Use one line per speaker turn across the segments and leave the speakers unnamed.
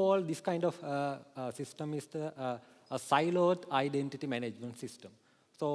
call this kind of uh, uh, system is the, uh, a siloed identity management system. So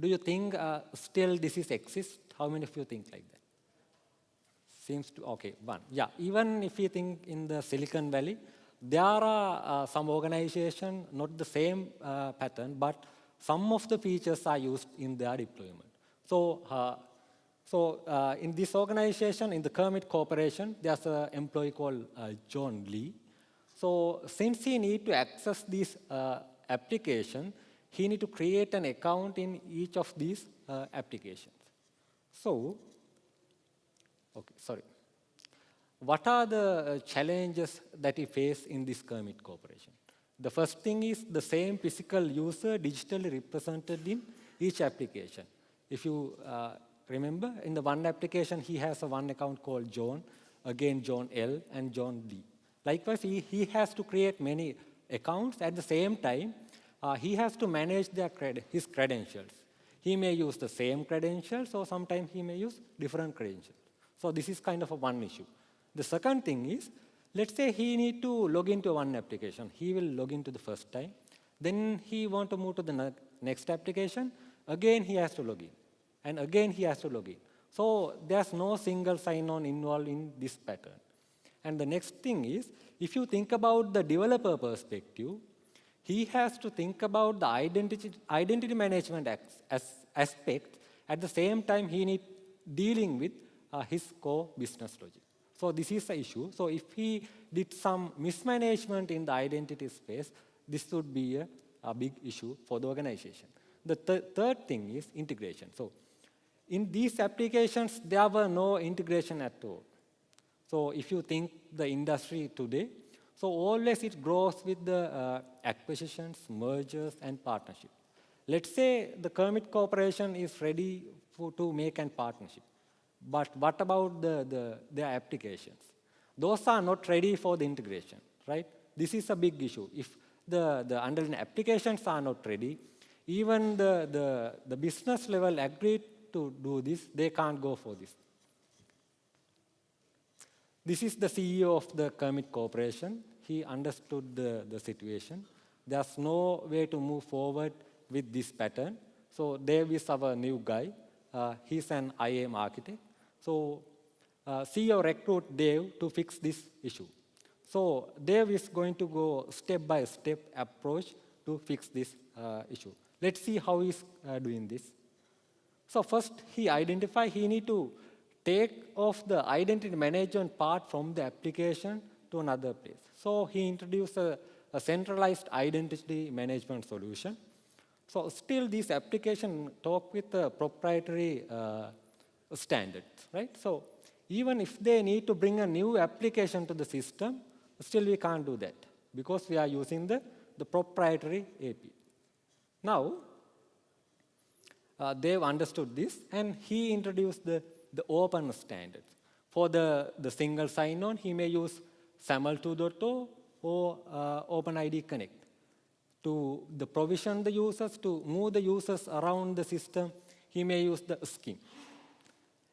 do you think still this is exist? How many of you think like that? Seems to, okay, one. Yeah, even if you think in the Silicon Valley, there are uh, some organization, not the same uh, pattern, but some of the features are used in their deployment. So, uh, so in this organization, in the Kermit Corporation, there's an employee called John Lee. So since he need to access this uh, application, he need to create an account in each of these applications. So, okay, sorry. What are the uh, challenges that you face in this Kermit Corporation? The first thing is the same physical user digitally represented in each application. If you uh, remember, in the one application, he has a one account called John, again John L and John D. Likewise, he, he has to create many accounts at the same time. Uh, he has to manage their cred his credentials. He may use the same credentials or sometimes he may use different credentials. So this is kind of a one issue. The second thing is, let's say he need to log into one application. He will log into the first time. Then he want to move to the next application. Again, he has to log in. And again, he has to log in. So there's no single sign-on involved in this pattern. And the next thing is, if you think about the developer perspective, he has to think about the identity, identity management as, aspect. At the same time, he need dealing with uh, his core business logic. So this is the issue. So if he did some mismanagement in the identity space, this would be a, a big issue for the organization. The th third thing is integration. So in these applications, there were no integration at all. So if you think the industry today, so always it grows with the uh, acquisitions, mergers, and partnership. Let's say the Kermit Corporation is ready for, to make a partnership. But what about the, the, their applications? Those are not ready for the integration, right? This is a big issue. If the, the underlying applications are not ready, even the, the, the business level agreed to do this, they can't go for this. This is the CEO of the Kermit Corporation. He understood the, the situation. There's no way to move forward with this pattern. So Dave is our new guy. Uh, he's an IAM architect. So uh, CEO recruit Dave to fix this issue. So Dave is going to go step-by-step -step approach to fix this uh, issue. Let's see how he's uh, doing this. So first, he identify he need to take off the identity management part from the application to another place. So he introduced a, a centralized identity management solution. So still this application talk with a proprietary uh, standards, right? So even if they need to bring a new application to the system, still we can't do that because we are using the, the proprietary API. Now, uh, they've understood this and he introduced the, the open standards. For the, the single sign-on, he may use SAML 2.0 or uh, OpenID Connect to the provision the users, to move the users around the system, he may use the SCIM.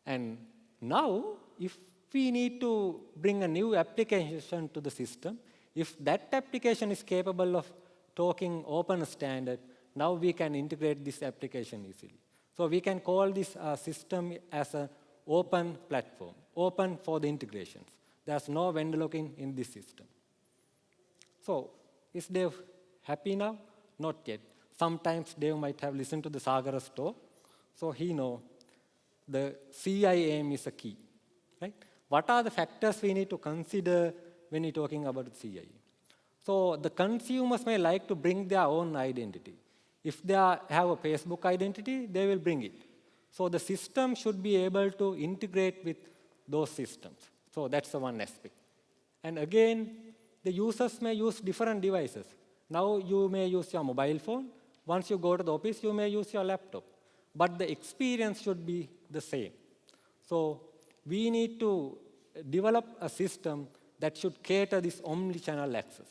And now, if we need to bring a new application to the system, if that application is capable of talking open standard, now we can integrate this application easily. So we can call this uh, system as an open platform, open for the integrations. There's no vendor locking in this system. So is Dev happy now? Not yet. Sometimes Dev might have listened to the Sagara's so he know the CIAM is a key. Right? What are the factors we need to consider when you're talking about CIAM? So the consumers may like to bring their own identity. If they have a Facebook identity, they will bring it. So the system should be able to integrate with those systems. So that's the one aspect. And again, the users may use different devices. Now you may use your mobile phone. Once you go to the office, you may use your laptop. But the experience should be the same. So we need to develop a system that should cater this omni-channel access.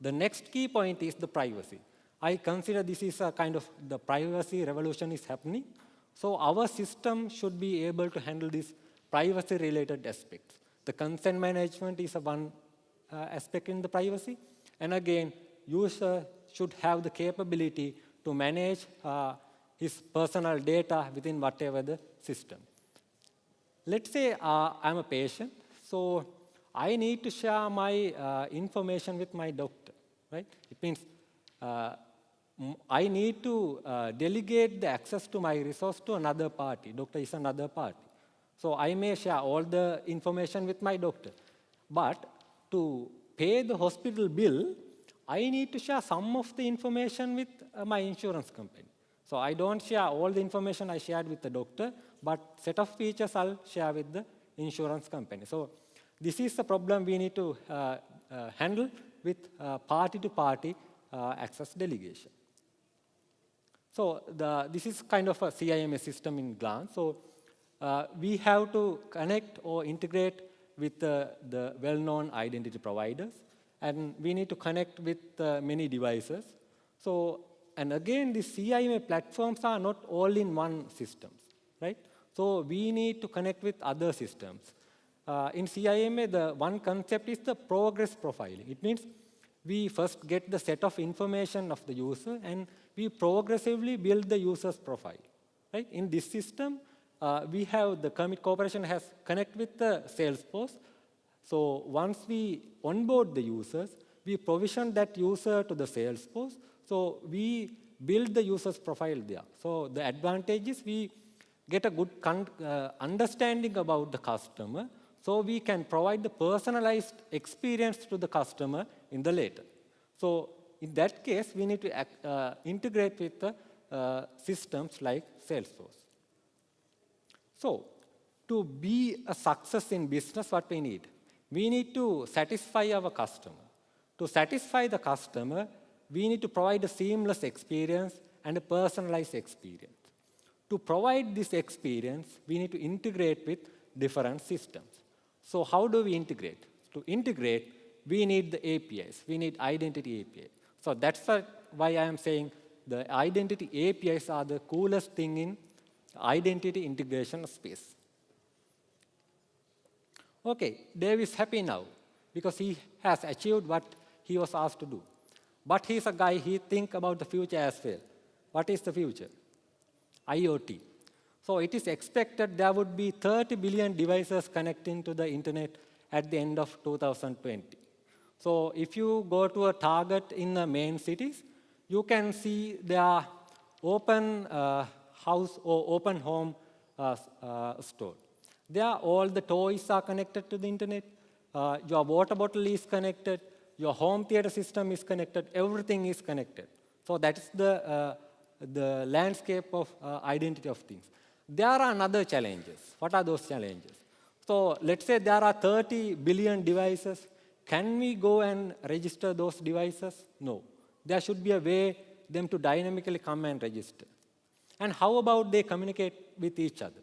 The next key point is the privacy. I consider this is a kind of the privacy revolution is happening. So our system should be able to handle these privacy-related aspects. The consent management is a one uh, aspect in the privacy. And again, user should have the capability to manage uh, his personal data within whatever the system. Let's say uh, I'm a patient, so I need to share my uh, information with my doctor, right? It means uh, I need to uh, delegate the access to my resource to another party. Doctor is another party. So I may share all the information with my doctor. But to pay the hospital bill, I need to share some of the information with uh, my insurance company. So I don't share all the information I shared with the doctor, but set of features I'll share with the insurance company. So this is the problem we need to uh, uh, handle with party-to-party uh, -party, access delegation. So the, this is kind of a CIAM system in glance. So uh, we have to connect or integrate with the, the well-known identity providers, and we need to connect with uh, many devices. So, and again, the CIAM platforms are not all in one systems, right? So we need to connect with other systems. Uh, in CIAM, the one concept is the progress profiling. It means we first get the set of information of the user, and we progressively build the user's profile. Right? In this system, uh, we have the commit Corporation has connect with the Salesforce. So once we onboard the users, we provision that user to the Salesforce. So we build the user's profile there. So the advantage is we get a good uh, understanding about the customer, so we can provide the personalized experience to the customer in the later. So in that case, we need to act, uh, integrate with the uh, systems like Salesforce. So to be a success in business, what we need? We need to satisfy our customer. To satisfy the customer, we need to provide a seamless experience and a personalized experience. To provide this experience, we need to integrate with different systems. So how do we integrate? To integrate, we need the APIs. We need identity API. So that's why I am saying the identity APIs are the coolest thing in identity integration space. Okay, Dave is happy now because he has achieved what he was asked to do. But he's a guy, he think about the future as well. What is the future? IoT. So it is expected there would be 30 billion devices connecting to the internet at the end of 2020. So if you go to a Target in the main cities, you can see there are open uh, house or open home uh, uh, store. There all the toys are connected to the internet. Uh, your water bottle is connected. Your home theater system is connected. Everything is connected. So that's the uh, the landscape of uh, identity of things. There are another challenges. What are those challenges? So let's say there are 30 billion devices. Can we go and register those devices? No. There should be a way them to dynamically come and register. And how about they communicate with each other?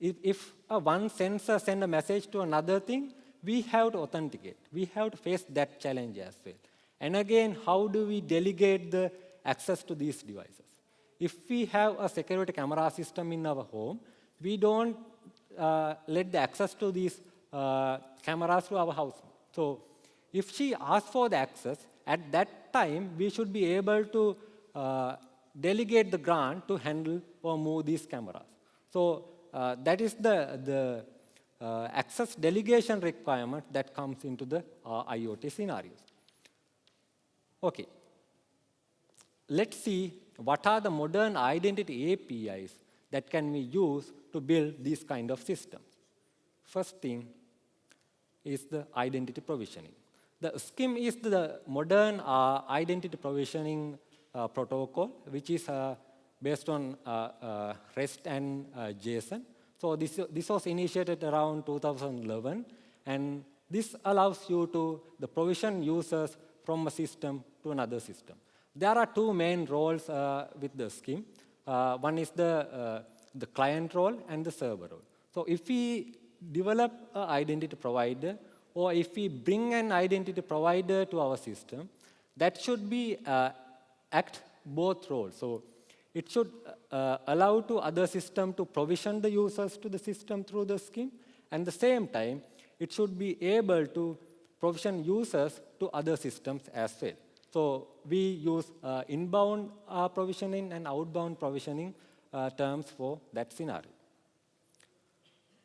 If, if a one sensor send a message to another thing, we have to authenticate. We have to face that challenge as well. And again, how do we delegate the access to these devices? If we have a security camera system in our home, we don't uh, let the access to these uh, cameras to our house. So if she asks for the access, at that time, we should be able to uh, delegate the grant to handle or move these cameras. So uh, that is the, the uh, access delegation requirement that comes into the uh, IoT scenarios. Okay. Let's see what are the modern identity APIs that can be used to build these kind of systems. First thing is the identity provisioning. The SCIM is the modern uh, identity provisioning uh, protocol, which is uh, based on uh, uh, REST and uh, JSON. So this, this was initiated around 2011, and this allows you to the provision users from a system to another system. There are two main roles with the SCIM. One is the, the client role and the server role. So if we develop an identity provider, or if we bring an identity provider to our system, that should be uh, act both roles. So it should uh, allow to other system to provision the users to the system through the SCIM, and the same time, it should be able to provision users to other systems as well. So we use uh, inbound uh, provisioning and outbound provisioning uh, terms for that scenario.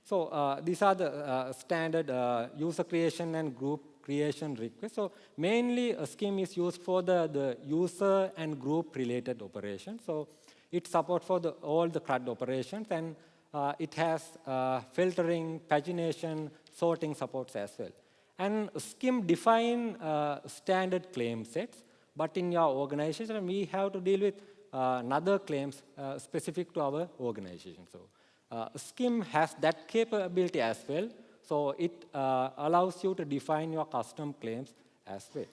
So uh, these are the uh, standard uh, user creation and group creation requests. So mainly a SCIM is used for the, the user and group related operations. So it supports for the, all the CRUD operations and uh, it has uh, filtering, pagination, sorting supports as well. And SCIM define uh, standard claim sets, but in your organization we have to deal with another claims specific to our organization. So uh, SCIM has that capability as well, so it uh, allows you to define your custom claims as well.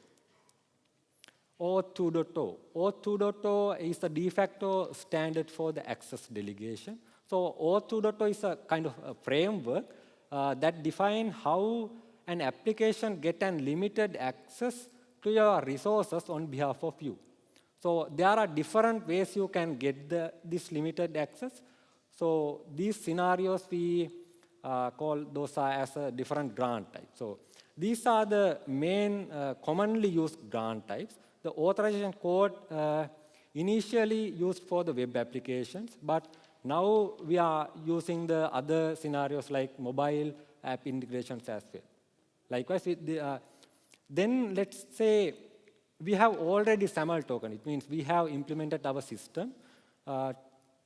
OAuth 2.0. OAuth 2.0 is the de facto standard for the access delegation. So OAuth 2.0 is a kind of a framework uh, that defines how an application get unlimited access to your resources on behalf of you. So there are different ways you can get the, this limited access. So these scenarios we uh, call those are as a different grant type. So these are the main uh, commonly used grant types. The authorization code uh, initially used for the web applications, but now we are using the other scenarios like mobile app integrations as well. Likewise, the, uh, then let's say we have already SAML token. It means we have implemented our system uh,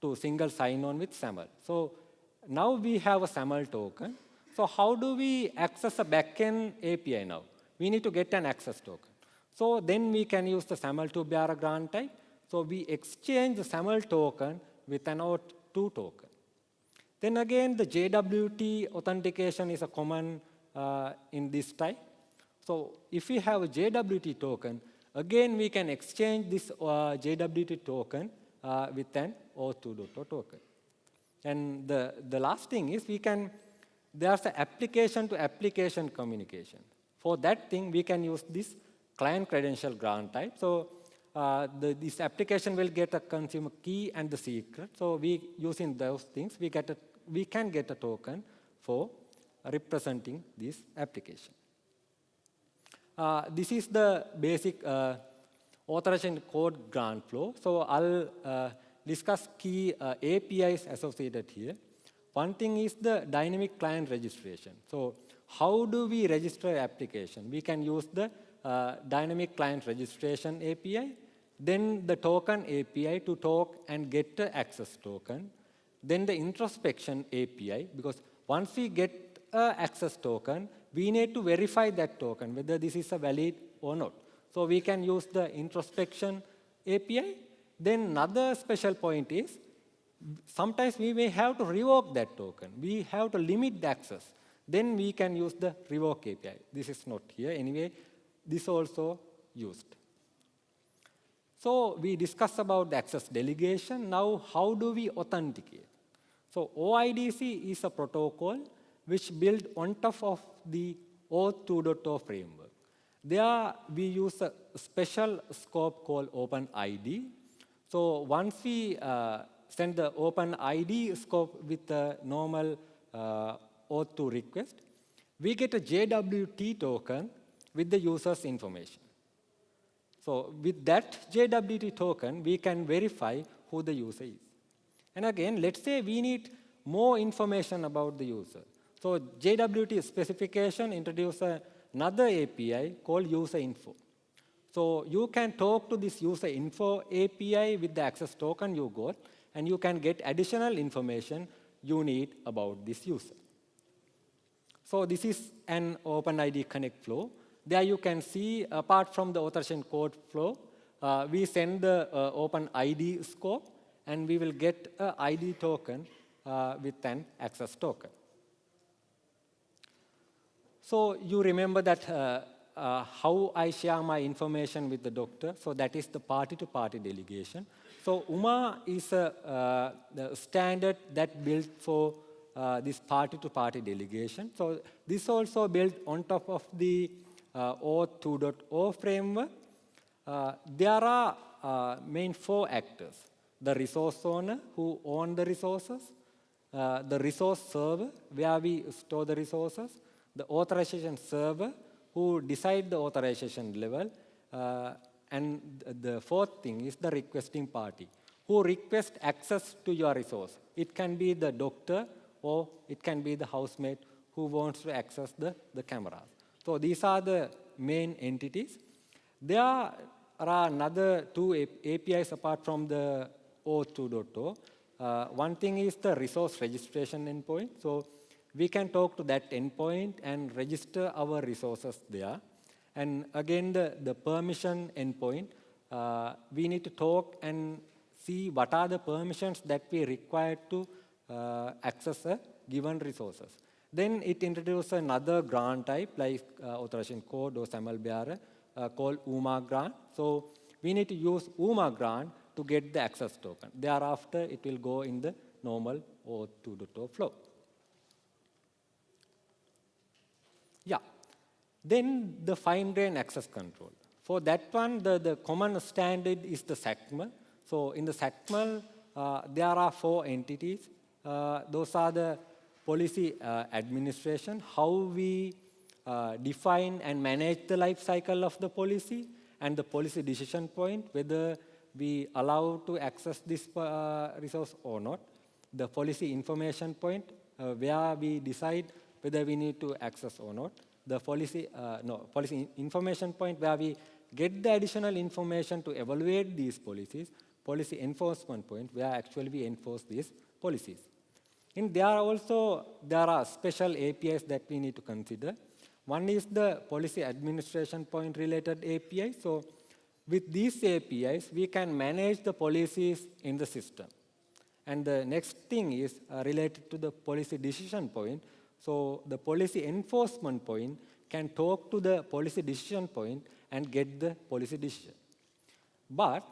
to single sign-on with SAML. So now we have a SAML token. So how do we access a backend API now? We need to get an access token. So then we can use the SAML to a grant type. So we exchange the SAML token with an OAuth2 token. Then again, the JWT authentication is a common uh, in this type. So if we have a JWT token, again we can exchange this uh, JWT token uh, with an OAuth2 token. And the, the last thing is we can, there's an application to application communication. For that thing, we can use this client credential grant type. So uh, the, this application will get a consumer key and the secret. So we using those things, we, get a, we can get a token for representing this application. Uh, this is the basic uh, authorization code grant flow. So I'll uh, discuss key uh, APIs associated here. One thing is the dynamic client registration. So how do we register application? We can use the uh, dynamic client registration API, then the token API to talk and get the access token, then the introspection API, because once we get a access token, we need to verify that token, whether this is a valid or not. So we can use the introspection API. Then another special point is, sometimes we may have to revoke that token. We have to limit the access. Then we can use the revoke API. This is not here. Anyway, this also used. So we discussed about the access delegation. Now, how do we authenticate? So OIDC is a protocol which built on top of the OAuth 2.0 framework. There we use a special scope called OpenID. So once we uh, send the open ID scope with the normal uh, OAuth2 request, we get a JWT token with the user's information. So with that JWT token, we can verify who the user is. And again, let's say we need more information about the user. So JWT specification introduces another API called user info. So you can talk to this user info API with the access token you got, and you can get additional information you need about this user. So this is an OpenID Connect flow. There you can see, apart from the authorization code flow, uh, we send the uh, OpenID scope, and we will get an ID token uh, with an access token. So you remember that uh, uh, how I share my information with the doctor. So that is the party-to-party -party delegation. So UMA is a uh, standard that built for uh, this party-to-party -party delegation. So this also built on top of the uh, OAuth 2.0 framework. Uh, there are main four actors. The resource owner who own the resources, the resource server where we store the resources, the authorization server who decide the authorization level. Uh, and the fourth thing is the requesting party, who request access to your resource. It can be the doctor or it can be the housemate who wants to access the, the cameras. So these are the main entities. There are another two APIs apart from the OAuth 2.0. Uh, one thing is the resource registration endpoint. So we can talk to that endpoint and register our resources there. And again, the, the permission endpoint, uh, we need to talk and see what are the permissions that we require to uh, access a given resources. Then it introduces another grant type like uh, authorization code or SAML uh, called UMA grant. So we need to use UMA grant to get the access token. Thereafter, it will go in the normal OAuth 2.0 flow. Yeah. Then the fine-grained access control. For that one, the, the common standard is the XACML. So in the XACML, uh, there are four entities. Uh, those are the policy uh, administration, how we uh, define and manage the life cycle of the policy, and the policy decision point, whether we allow to access this uh, resource or not. The policy information point, uh, where we decide whether we need to access or not. The policy, uh, no, policy information point, where we get the additional information to evaluate these policies. Policy enforcement point, where actually we enforce these policies. And there are also there are special APIs that we need to consider. One is the policy administration point related API. So with these APIs, we can manage the policies in the system. And the next thing is uh, related to the policy decision point. So the policy enforcement point can talk to the policy decision point and get the policy decision. But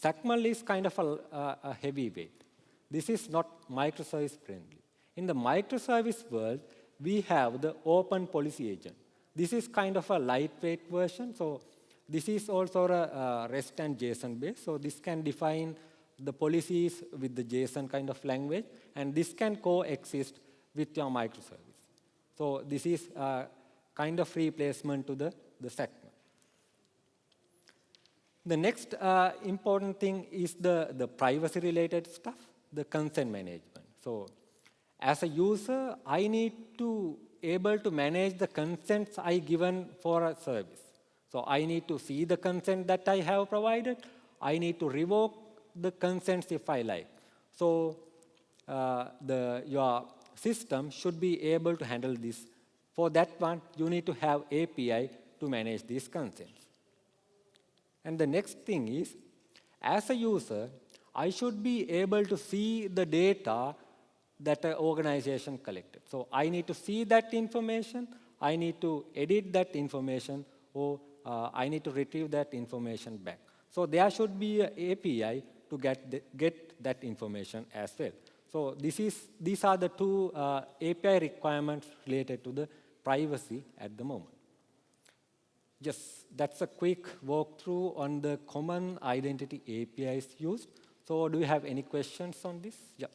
XACML is kind of a, a, a heavyweight. This is not microservice friendly. In the microservice world, we have the open policy agent. This is kind of a lightweight version. So this is also a, REST and JSON based. So this can define the policies with the JSON kind of language. And this can coexist with your microservice. So this is a kind of replacement to the, the XACML. The next uh, important thing is the, the privacy-related stuff, the consent management. So as a user, I need to able to manage the consents I given for a service. So I need to see the consent that I have provided. I need to revoke the consents if I like. So uh, the, your system should be able to handle this. For that one, you need to have API to manage these consents. And the next thing is, as a user, I should be able to see the data that an organization collected. So I need to see that information, I need to edit that information, or uh, I need to retrieve that information back. So there should be an API to get, the, get that information as well. So this is, these are the two uh, API requirements related to the privacy at the moment. Just that's a quick walkthrough on the common identity APIs used. So do you have any questions on this? Yeah.